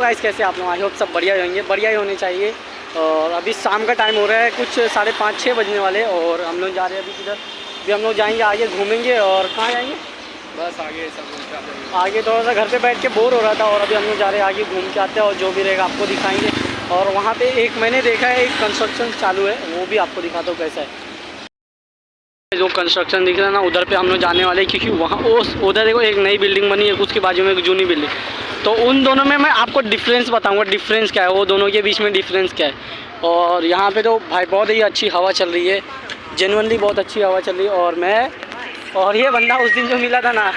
Guys कैसे आप लोग? आई होप सब बढ़िया होंगे बढ़िया ही होने चाहिए। और अभी शाम का टाइम हो रहा है कुछ साढ़े पाँच छः बजने वाले और हम लोग जा रहे हैं अभी किधर अभी हम लोग जाएँगे आगे घूमेंगे और कहाँ जाएँगे? बस आगे सब आगे थोड़ा सा घर पे बैठ के बोर हो रहा था और अभी हम लोग जा रहे हैं आगे घूम के आते हैं और जो भी रहेगा आपको दिखाएँगे। और वहाँ पे एक मैंने देखा है एक कंस्ट्रक्शन चालू है वो भी आपको दिखाता हूँ कैसा है। जो कंस्ट्रक्शन दिख रहा है ना उधर पे हम लोग जाने वाले हैं क्योंकि वहाँ उस उधर देखो एक नई बिल्डिंग बनी है उसके बाजू में एक जूनी बिल्डिंग तो उन दोनों में मैं आपको डिफरेंस बताऊँगा डिफरेंस क्या है वो दोनों के बीच में डिफरेंस क्या है। और यहाँ पर तो भाई बहुत ही अच्छी हवा चल रही है जेनवनली बहुत अच्छी हवा चल रही है और मैं और ये बंदा उस दिन जो मिला था ना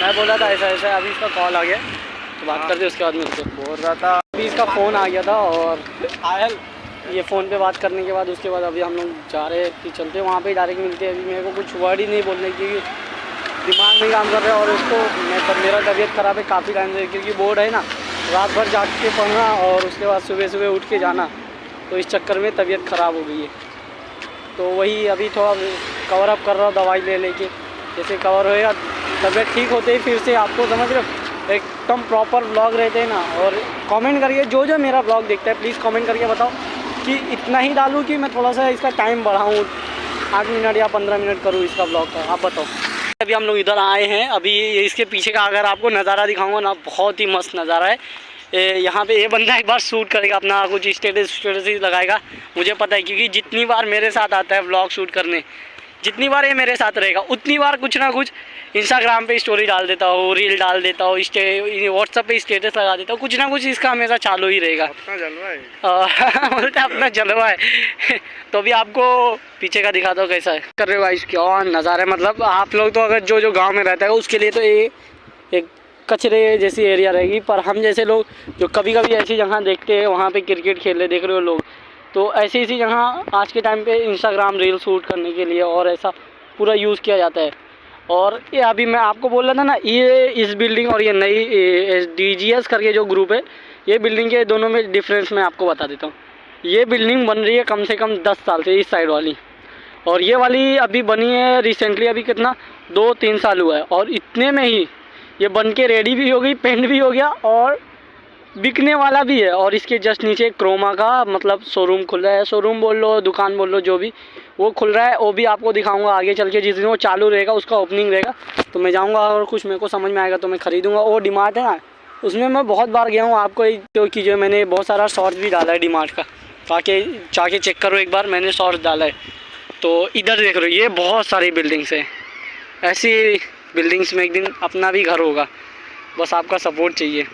मैं बोला था ऐसा ऐसा अभी इसका कॉल आ गया। तो बात करते उसके बाद मिलते बोल रहा था। अभी इसका फ़ोन आ गया था और आयल। ये फ़ोन पे बात करने के बाद, उसके बाद अभी हम लोग जा रहे हैं कि चलते हैं। वहाँ पे डायरेक्ट मिलते हैं। अभी मेरे को कुछ वर्ड ही नहीं बोलने की, क्योंकि दिमाग नहीं काम कर रहा है और उसको मैं तब मेरा तबीयत ख़राब है काफ़ी टाइम से, क्योंकि बोर्ड है ना। रात भर जाग के पढ़ना और उसके बाद सुबह सुबह उठ के जाना तो इस चक्कर में तबीयत ख़राब हो गई है। तो वही अभी थोड़ा कवर अप कर रहा हूँ दवाई ले लेके। जैसे कवर होएगा, तबीयत ठीक होते ही फिर से आपको समझ रहे एकदम प्रॉपर ब्लॉग रहते हैं ना। और कमेंट करिए, जो जो मेरा ब्लॉग देखता है प्लीज़ कमेंट करके बताओ। कि इतना ही डालूँ कि मैं थोड़ा सा इसका टाइम बढ़ाऊँ। आठ मिनट या पंद्रह मिनट करूँ इसका ब्लॉग का। आप बताओ। अभी हम लोग इधर आए हैं। अभी इसके पीछे का अगर आपको नज़ारा दिखाऊँगा ना, बहुत ही मस्त नज़ारा है। यहाँ पे ये बंदा एक बार शूट करेगा, अपना कुछ स्टेटस स्टेटस लगाएगा। मुझे पता है, क्योंकि जितनी बार मेरे साथ आता है ब्लॉग शूट करने जितनी बार ये मेरे साथ रहेगा उतनी बार कुछ ना कुछ इंस्टाग्राम पे स्टोरी डाल देता हूँ रील डाल देता हूँ व्हाट्सअप पे स्टेटस लगा देता हूँ कुछ ना कुछ इसका हमेशा चालू ही रहेगा। अपना जलवा है। बोलते अपना जलवा है। तो अभी आपको पीछे का दिखाता हूँ कैसा है। कर रहे हो भाई क्या नज़ारा मतलब आप लोग तो अगर जो जो गाँव में रहता है उसके लिए तो ये एक कचरे जैसी एरिया रहेगी पर हम जैसे लोग जो कभी कभी ऐसी जगह देखते हैं वहाँ पे क्रिकेट खेलने देख रहे हो लोग तो ऐसी ऐसी जगह आज के टाइम पे इंस्टाग्राम रील शूट करने के लिए और ऐसा पूरा यूज़ किया जाता है। और ये अभी मैं आपको बोल रहा था ना, ये इस बिल्डिंग और ये नई डी जी एस करके जो ग्रुप है, ये बिल्डिंग के दोनों में डिफरेंस मैं आपको बता देता हूँ। ये बिल्डिंग बन रही है कम से कम दस साल से इस साइड वाली। और ये वाली अभी बनी है रिसेंटली अभी कितना, दो तीन साल हुआ है। और इतने में ही ये बन के रेडी भी हो गई पेंट भी हो गया और बिकने वाला भी है और इसके जस्ट नीचे क्रोमा का मतलब शोरूम खुल रहा है। शोरूम बोल लो, दुकान बोल लो, जो भी, वो खुल रहा है। वो भी आपको दिखाऊँगा आगे चल के। जिस दिन वो चालू रहेगा, उसका ओपनिंग रहेगा तो मैं जाऊँगा और कुछ मेरे को समझ में आएगा तो मैं ख़रीदूँगा। वो डिमार्ट है ना, उसमें मैं बहुत बार गया हूँ। आपको क्योंकि जो मैंने बहुत सारा शॉर्ट्स भी डाला है डिमार्ट का। ताकि, जाके चेक करो एक बार, मैंने शॉर्ट्स डाला है। तो इधर देख रहे हो, ये बहुत सारी बिल्डिंग्स हैं। ऐसी बिल्डिंग्स में एक दिन अपना भी घर होगा। बस आपका सपोर्ट चाहिए।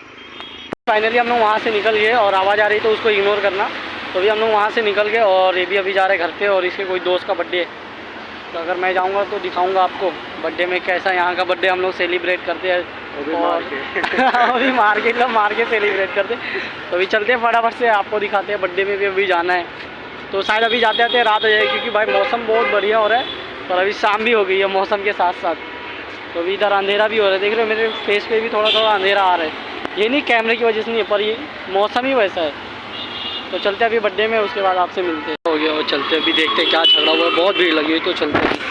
फाइनली हम लोग वहाँ से निकल गए और आवाज़ आ रही तो उसको इग्नोर करना। तो अभी हम लोग वहाँ से निकल गए और ये भी अभी जा रहे घर पे और इसके कोई दोस्त का बर्थडे है। तो अगर मैं जाऊँगा तो दिखाऊँगा आपको बर्थडे में कैसा यहाँ का बर्थडे हम लोग सेलिब्रेट करते हैं और अभी मार के लोग मार के सेलिब्रेट करते तो अभी चलते हैं फटाफट से आपको दिखाते हैं बर्थडे में भी अभी जाना है। तो शायद अभी जाते जाते रात हो जाएगी क्योंकि भाई मौसम बहुत बढ़िया हो रहा है और अभी शाम भी हो गई है मौसम के साथ साथ तो अभी इधर अंधेरा भी हो रहा है देख रहे हो मेरे फेस पे भी थोड़ा थोड़ा अंधेरा आ रहा है। ये नहीं कैमरे की वजह से नहीं है, पर ये मौसम ही वैसा है। तो चलते अभी बर्थडे में, उसके बाद आपसे मिलते हो। गया, और चलते अभी देखते क्या रहा हुआ है। बहुत भीड़ लगी हुई तो चलते हैं।